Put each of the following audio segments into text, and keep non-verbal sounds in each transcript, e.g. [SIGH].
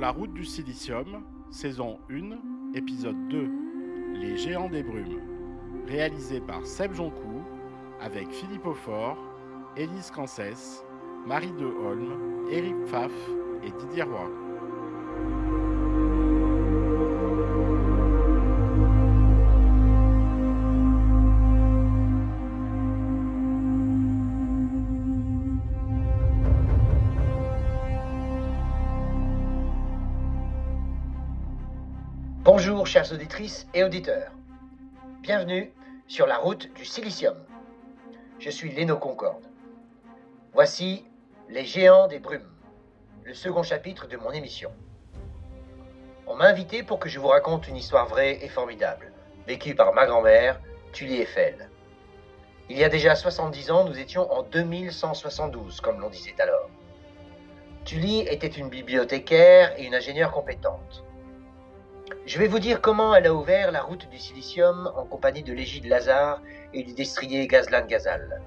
la route du silicium, saison 1, épisode 2, Les géants des brumes, réalisé par Seb Joncourt, avec Philippe Aufort, Élise Cancès, Marie de Holm, Éric Pfaff et Didier Roy. Chères auditrices et auditeurs. Bienvenue sur la route du silicium. Je suis Léno Concorde. Voici Les géants des brumes, le second chapitre de mon émission. On m'a invité pour que je vous raconte une histoire vraie et formidable, vécue par ma grand-mère, Tully Eiffel. Il y a déjà 70 ans, nous étions en 2172, comme l'on disait alors. Tully était une bibliothécaire et une ingénieure compétente. Je vais vous dire comment elle a ouvert la route du silicium en compagnie de l'égide Lazare et du destrier Gazlan Gazal.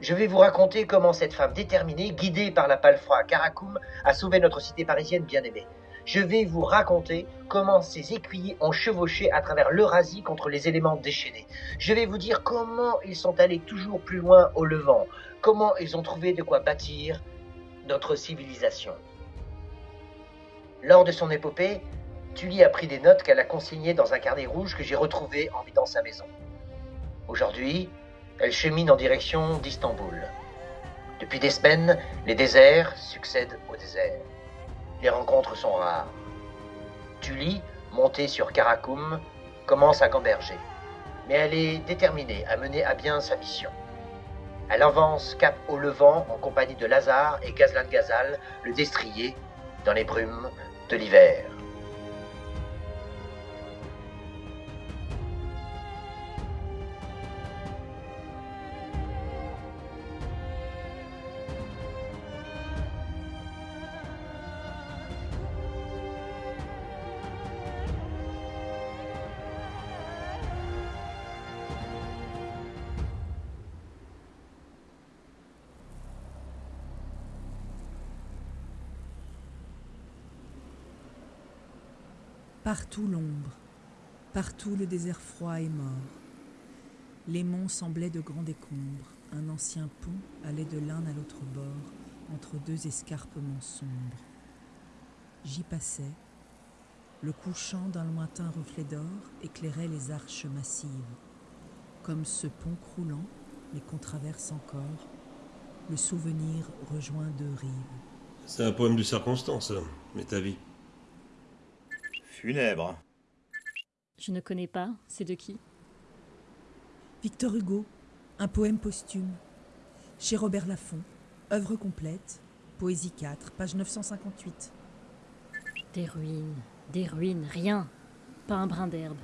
Je vais vous raconter comment cette femme déterminée, guidée par la palfroie Karakoum, a sauvé notre cité parisienne bien-aimée. Je vais vous raconter comment ces écuyers ont chevauché à travers l'Eurasie contre les éléments déchaînés. Je vais vous dire comment ils sont allés toujours plus loin au Levant, comment ils ont trouvé de quoi bâtir notre civilisation. Lors de son épopée, Tully a pris des notes qu'elle a consignées dans un carnet rouge que j'ai retrouvé en vidant sa maison. Aujourd'hui, elle chemine en direction d'Istanbul. Depuis des semaines, les déserts succèdent aux déserts. Les rencontres sont rares. Tully, montée sur Karakoum, commence à gamberger. Mais elle est déterminée à mener à bien sa mission. Elle avance cap au Levant en compagnie de Lazare et Gazlan Gazal, le destrier, dans les brumes de l'hiver. Partout l'ombre, partout le désert froid et mort. Les monts semblaient de grands décombres, un ancien pont allait de l'un à l'autre bord, entre deux escarpements sombres. J'y passais, le couchant d'un lointain reflet d'or éclairait les arches massives. Comme ce pont croulant, mais qu'on traverse encore, le souvenir rejoint deux rives. C'est un poème de circonstance, mais ta vie. Funèbre. Je ne connais pas, c'est de qui? Victor Hugo, un poème posthume. Chez Robert Laffont, œuvre complète, Poésie 4, page 958. Des ruines, des ruines, rien. Pas un brin d'herbe.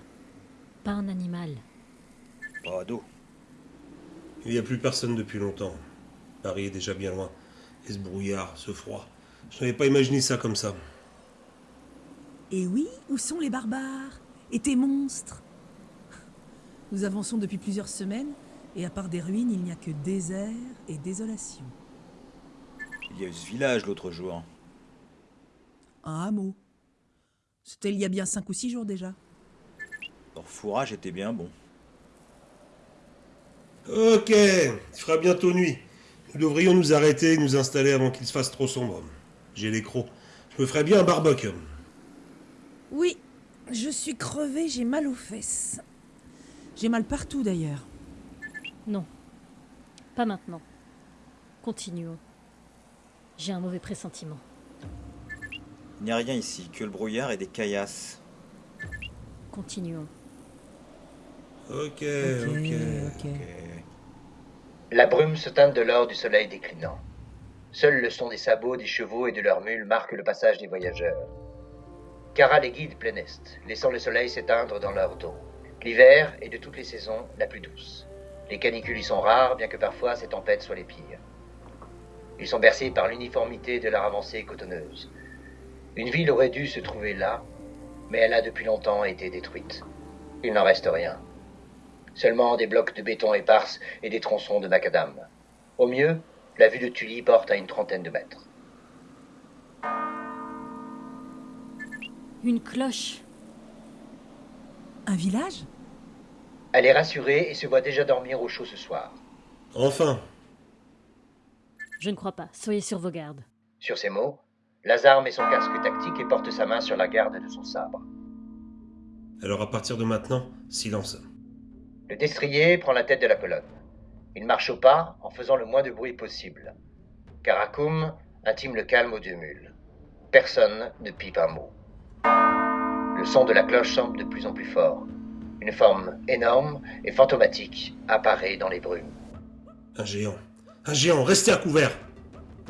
Pas un animal. Pas d'eau. Il n'y a plus personne depuis longtemps. Paris est déjà bien loin. Et ce brouillard, ce froid. Je n'avais pas imaginé ça comme ça. Et oui, où sont les barbares Et tes monstres? Nous avançons depuis plusieurs semaines, et à part des ruines, il n'y a que désert et désolation. Il y a eu ce village l'autre jour. Un hameau. C'était il y a bien cinq ou six jours déjà. Leur fourrage était bien bon. Ok, il fera bientôt nuit. Nous devrions nous arrêter et nous installer avant qu'il se fasse trop sombre. J'ai les crocs. Je me ferais bien un barbecue. Oui, je suis crevée, j'ai mal aux fesses. J'ai mal partout d'ailleurs. Non. Pas maintenant. Continuons. J'ai un mauvais pressentiment. Il n'y a rien ici, que le brouillard et des caillasses. Continuons. Ok, Ok, ok. ok. La brume se teinte de l'or du soleil déclinant. Seul le son des sabots des chevaux et de leurs mules marque le passage des voyageurs. Cara les guide plein est, laissant le soleil s'éteindre dans leur dos. L'hiver est de toutes les saisons la plus douce. Les canicules y sont rares, bien que parfois ces tempêtes soient les pires. Ils sont bercés par l'uniformité de leur avancée cotonneuse. Une ville aurait dû se trouver là, mais elle a depuis longtemps été détruite. Il n'en reste rien. Seulement des blocs de béton éparses et des tronçons de macadam. Au mieux, la vue de Tully porte à une trentaine de mètres. Une cloche. Un village? Elle est rassurée et se voit déjà dormir au chaud ce soir. Enfin, Je ne crois pas. Soyez sur vos gardes. Sur ces mots, Lazare met son casque tactique et porte sa main sur la garde de son sabre. alors à partir de maintenant, silence. Le destrier prend la tête de la colonne. Il marche au pas en faisant le moins de bruit possible. Karakoum intime le calme aux deux mules. Personne ne pipe un mot. Le son de la cloche semble de plus en plus fort. Une forme énorme et fantomatique apparaît dans les brumes. Un géant. Un géant, restez à couvert.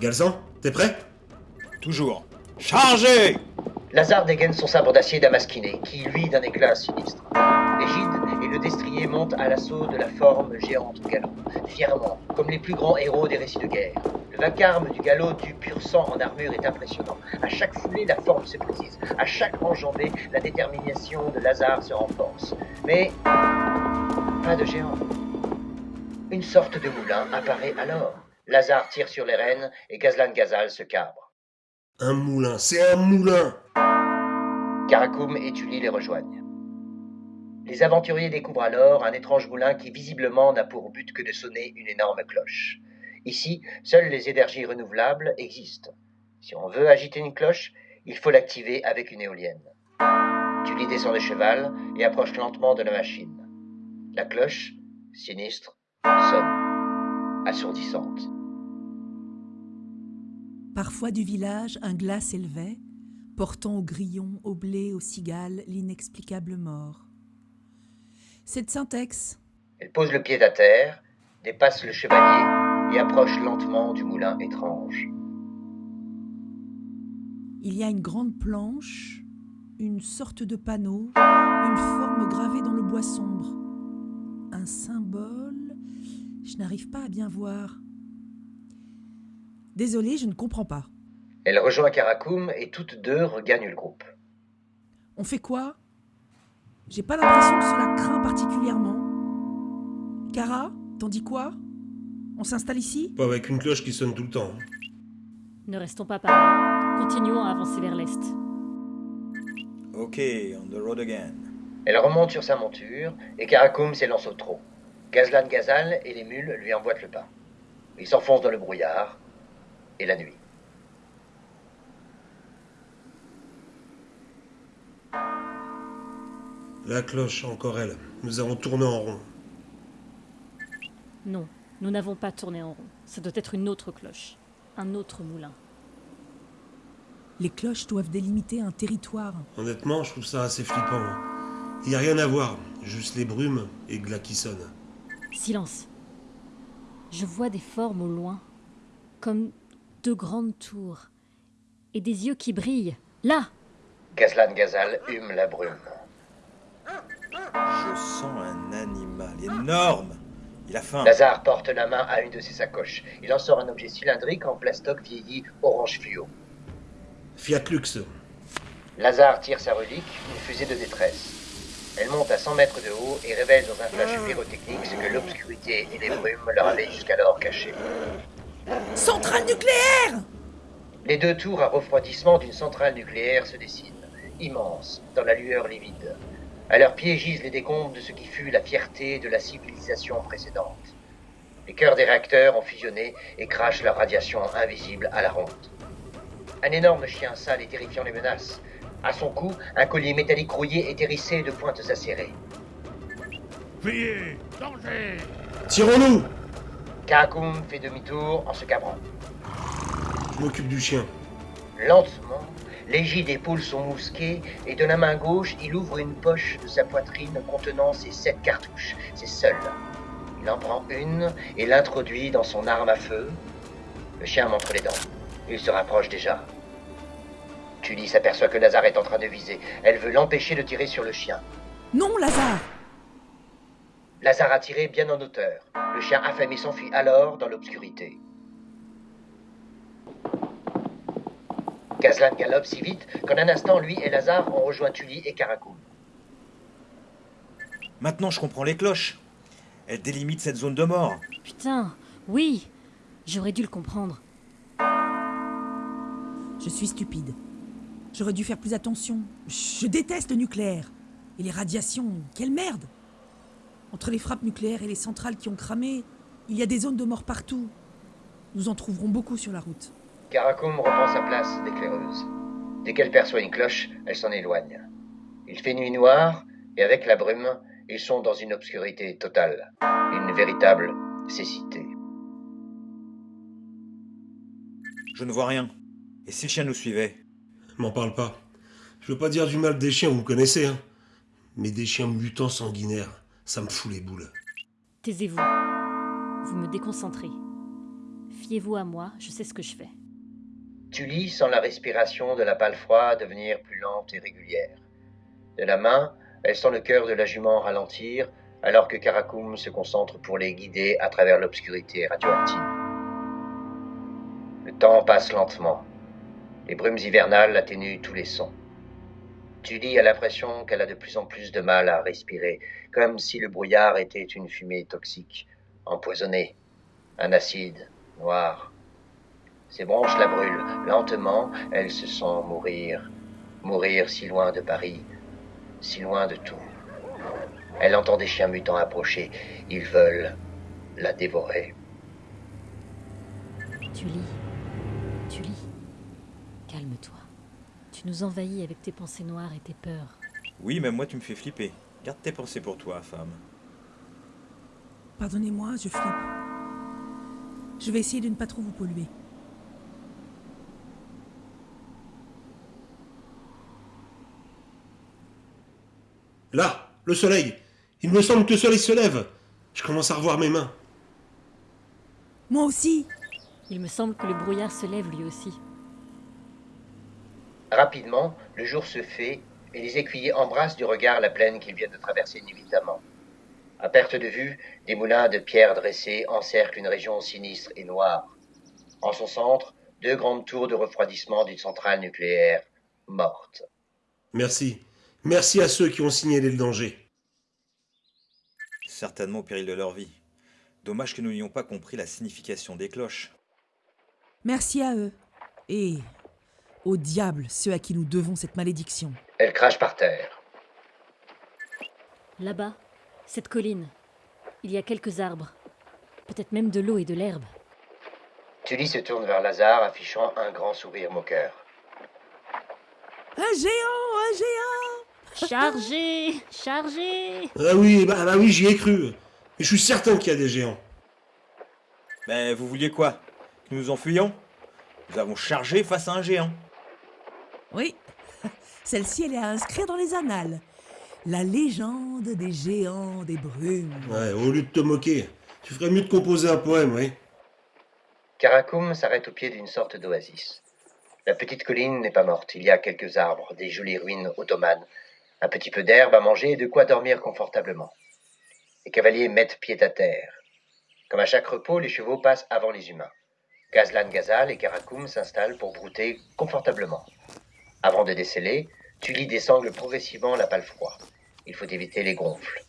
Galzan, t'es prêt? Toujours. Chargez Lazare dégaine son sabre d'acier damasquiné, qui lui d'un éclat sinistre. Le destrier montent à l'assaut de la forme géante au galop, fièrement, comme les plus grands héros des récits de guerre. Le vacarme du galop du pur sang en armure est impressionnant. À chaque foulée, la forme se précise. À chaque enjambée, la détermination de Lazare se renforce. Mais pas de géant. Une sorte de moulin apparaît alors. Lazare tire sur les rênes et Gazlan Gazal se cabre. Un moulin, c'est un moulin Karakoum et Tully les rejoignent. Les aventuriers découvrent alors un étrange moulin qui visiblement n'a pour but que de sonner une énorme cloche. Ici, seules les énergies renouvelables existent. Si on veut agiter une cloche, il faut l'activer avec une éolienne. Tully descend de cheval et approche lentement de la machine. La cloche, sinistre, sonne, assourdissante. Parfois du village, un glas s'élevait, portant au grillon, au blé, aux cigales, l'inexplicable mort. C'est de Syntex. Elle pose le pied à terre, dépasse le chevalier et approche lentement du moulin étrange. Il y a une grande planche, une sorte de panneau, une forme gravée dans le bois sombre. Un symbole. Je n'arrive pas à bien voir. Désolé, je ne comprends pas. Elle rejoint Karakoum et toutes deux regagnent le groupe. On fait quoi? J'ai pas l'impression que cela craint particulièrement. Cara, t'en dis quoi? On s'installe ici? Pas avec une cloche qui sonne tout le temps. Ne restons pas par là. Continuons à avancer vers l'est. Ok, on the road again. Elle remonte sur sa monture et Karakoum s'élance au trot. Gazlan Gazal et les mules lui emboîtent le pas. Ils s'enfoncent dans le brouillard et la nuit. La cloche, encore elle. Nous avons tourné en rond. Non, nous n'avons pas tourné en rond. Ça doit être une autre cloche. Un autre moulin. Les cloches doivent délimiter un territoire. Honnêtement, je trouve ça assez flippant. Il n'y a rien à voir, juste les brumes et glas qui sonnent. Silence. Je vois des formes au loin, comme deux grandes tours, et des yeux qui brillent. Là Gazlan Gazal hume la brume. Je sens un animal énorme. Il a faim. Lazare porte la main à une de ses sacoches. Il en sort un objet cylindrique en plastoc vieilli orange fluo. Fiat Lux. Lazare tire sa relique, une fusée de détresse. Elle monte à 100 mètres de haut et révèle dans un flash pyrotechnique ce que l'obscurité et les brumes leur avaient jusqu'alors caché. Centrale nucléaire Les deux tours à refroidissement d'une centrale nucléaire se dessinent, immenses, dans la lueur livide. À leurs pieds gisent les décombres de ce qui fut la fierté de la civilisation précédente. Les cœurs des réacteurs ont fusionné et crachent leur radiation invisible à la ronde. Un énorme chien sale et terrifiant les menace. À son cou, un collier métallique rouillé est hérissé de pointes acérées. Fuyez Danger Tirons-nous Karakoum fait demi-tour en se cabrant. Je m'occupe du chien. Lentement, l'égide épaule son mousquet et de la main gauche, il ouvre une poche de sa poitrine contenant ses sept cartouches. C'est seul. Il en prend une et l'introduit dans son arme à feu. Le chien montre les dents. Il se rapproche déjà. Tully s'aperçoit que Lazare est en train de viser. Elle veut l'empêcher de tirer sur le chien. Non, Lazare Lazare a tiré bien en hauteur. Le chien affamé s'enfuit alors dans l'obscurité. Gazlan galope si vite qu'en un instant, lui et Lazare ont rejoint Tully et Karakoum. Maintenant, je comprends les cloches. Elles délimitent cette zone de mort. Putain, oui J'aurais dû le comprendre. Je suis stupide. J'aurais dû faire plus attention. Je déteste le nucléaire. Et les radiations, quelle merde Entre les frappes nucléaires et les centrales qui ont cramé, il y a des zones de mort partout. Nous en trouverons beaucoup sur la route. Karakum reprend sa place d'éclaireuse. Dès qu'elle perçoit une cloche, elle s'en éloigne. Il fait nuit noire, et avec la brume, ils sont dans une obscurité totale, une véritable cécité. Je ne vois rien. Et si le chien nous suivait? M'en parle pas. Je veux pas dire du mal des chiens, vous me connaissez, hein. Mais des chiens mutants sanguinaires, ça me fout les boules. Taisez-vous. Vous me déconcentrez. Fiez-vous à moi, je sais ce que je fais. Tully sent la respiration de la palefroie devenir plus lente et régulière. De la main, elle sent le cœur de la jument ralentir, alors que Karakum se concentre pour les guider à travers l'obscurité radioactive. Le temps passe lentement. Les brumes hivernales atténuent tous les sons. Tully a l'impression qu'elle a de plus en plus de mal à respirer, comme si le brouillard était une fumée toxique, empoisonnée, un acide noir. Ses branches la brûlent. Lentement, elle se sent mourir. Mourir si loin de Paris, si loin de tout. Elle entend des chiens mutants approcher. Ils veulent la dévorer. Tu lis. Tu lis. Calme-toi. Tu nous envahis avec tes pensées noires et tes peurs. Oui, même moi tu me fais flipper. Garde tes pensées pour toi, femme. Pardonnez-moi, je flippe. Je vais essayer de ne pas trop vous polluer. Là, le soleil. Il me semble que le soleil se lève. Je commence à revoir mes mains. Moi aussi Il me semble que le brouillard se lève lui aussi. Rapidement, le jour se fait et les écuyers embrassent du regard la plaine qu'ils viennent de traverser inévitablement. À perte de vue, des moulins de pierre dressés encerclent une région sinistre et noire. En son centre, deux grandes tours de refroidissement d'une centrale nucléaire morte. Merci. Merci à ceux qui ont signalé le danger. Certainement au péril de leur vie. Dommage que nous n'ayons pas compris la signification des cloches. Merci à eux. Et au diable ceux à qui nous devons cette malédiction. Elle crache par terre. Là-bas, cette colline. Il y a quelques arbres. Peut-être même de l'eau et de l'herbe. Tully se tourne vers Lazare, affichant un grand sourire moqueur. Un géant Un géant Chargez Chargez Ah oui, bah, bah oui, j'y ai cru. Mais je suis certain qu'il y a des géants. Mais vous vouliez quoi? Que nous nous enfuyions Nous avons chargé face à un géant. Oui, [LAUGHS] celle-ci, elle est à inscrire dans les annales. La légende des géants des brumes. Ouais, au lieu de te moquer, tu ferais mieux de composer un poème, oui. Karakum s'arrête au pied d'une sorte d'oasis. La petite colline n'est pas morte. Il y a quelques arbres, des jolies ruines ottomanes, un petit peu d'herbe à manger et de quoi dormir confortablement. Les cavaliers mettent pied à terre. Comme à chaque repos, les chevaux passent avant les humains. Gazlan Gazal et Karakum s'installent pour brouter confortablement. Avant de déceler, Tully désangle progressivement la palefroie. Il faut éviter les gonfles.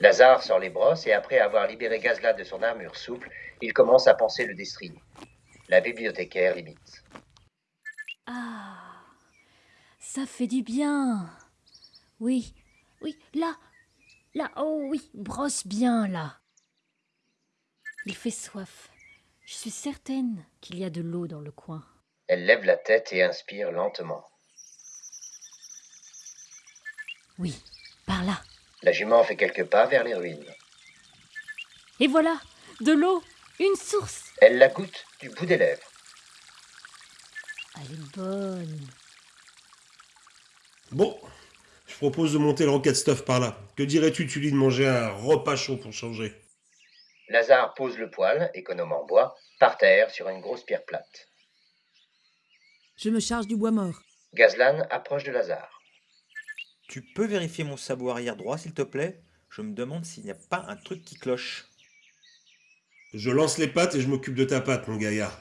Lazare sort les brosses et après avoir libéré Gazlan de son armure souple, il commence à penser le destrier. La bibliothécaire limite. Ah Ça fait du bien Oui, oui, là Là, oh oui, brosse bien là Il fait soif. Je suis certaine qu'il y a de l'eau dans le coin. Elle lève la tête et inspire lentement. Oui, par là. La jument fait quelques pas vers les ruines. Et voilà De l'eau Une source Elle la goûte du bout des lèvres. Elle est bonne. Bon, je propose de monter le rocket stuff par là. Que dirais-tu, Tully, de manger un repas chaud pour changer? Lazare pose le poêle, économe en bois, par terre sur une grosse pierre plate. Je me charge du bois mort. Gazlan approche de Lazare. Tu peux vérifier mon sabot arrière droit, s'il te plaît? Je me demande s'il n'y a pas un truc qui cloche. Je lance les pattes et je m'occupe de ta patte, mon gaillard.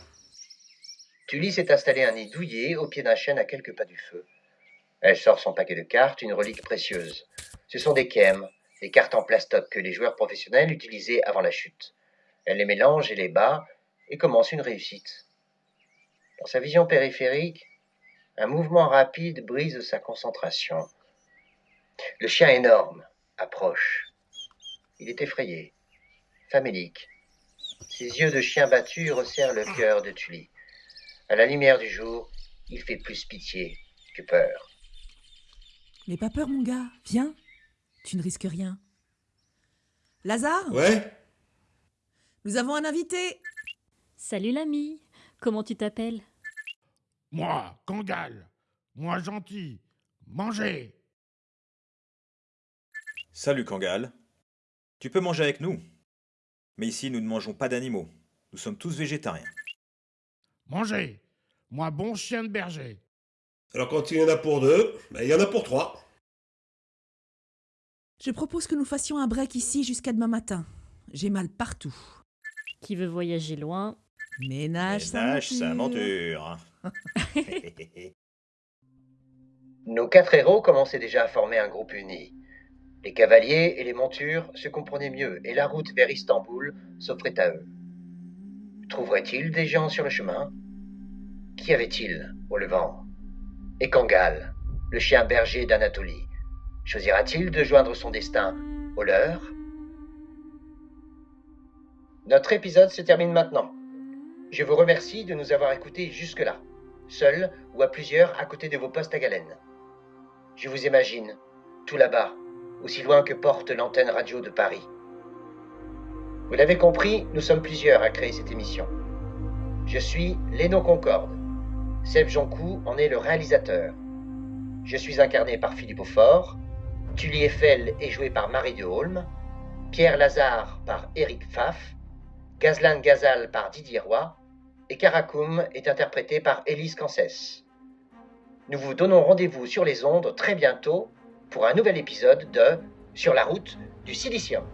Tully s'est installé un nid douillet au pied d'un chêne à quelques pas du feu. Elle sort son paquet de cartes, une relique précieuse. Ce sont des kem, des cartes en plastoc que les joueurs professionnels utilisaient avant la chute. Elle les mélange et les bat et commence une réussite. Dans sa vision périphérique, Un mouvement rapide brise sa concentration. Le chien énorme approche. Il est effrayé, famélique. Ses yeux de chien battu resserrent le cœur de Tully. À la lumière du jour, il fait plus pitié que peur. N'aie pas peur, mon gars. Viens. Tu ne risques rien. Lazare Ouais Nous avons un invité Salut l'ami, comment tu t'appelles? Moi, Kangal. Moi, gentil. Mangez. Salut Kangal. Tu peux manger avec nous? Mais ici, nous ne mangeons pas d'animaux. Nous sommes tous végétariens. Mangez. Moi, bon chien de berger. Alors quand il y en a pour deux, ben, il y en a pour trois. Je propose que nous fassions un break ici jusqu'à demain matin. J'ai mal partout. Qui veut voyager loin? Ménage, sa Ménage sa monture. monture. [LAUGHS] Nos quatre héros commençaient déjà à former un groupe uni. Les cavaliers et les montures se comprenaient mieux et la route vers Istanbul s'offrait à eux. Trouverait-il des gens sur le chemin? Qui avait-il au levant? Et Kangal, le chien berger d'Anatolie, choisira-t-il de joindre son destin au leur? Notre épisode se termine maintenant. Je vous remercie de nous avoir écoutés jusque-là, seul ou à plusieurs à côté de vos postes à galène. Je vous imagine, tout là-bas, aussi loin que porte l'antenne radio de Paris. Vous l'avez compris, nous sommes plusieurs à créer cette émission. Je suis Léno Concorde. Seb Joncoux en est le réalisateur. Je suis incarné par Philippe Aufort, Tully Eiffel est joué par Marie de Holm, Pierre Lazare par Eric Pfaff, Gazlan Gazal par Didier Roy, et Karakoum est interprété par Élise Cancès. Nous vous donnons rendez-vous sur les ondes très bientôt pour un nouvel épisode de Sur la route du silicium.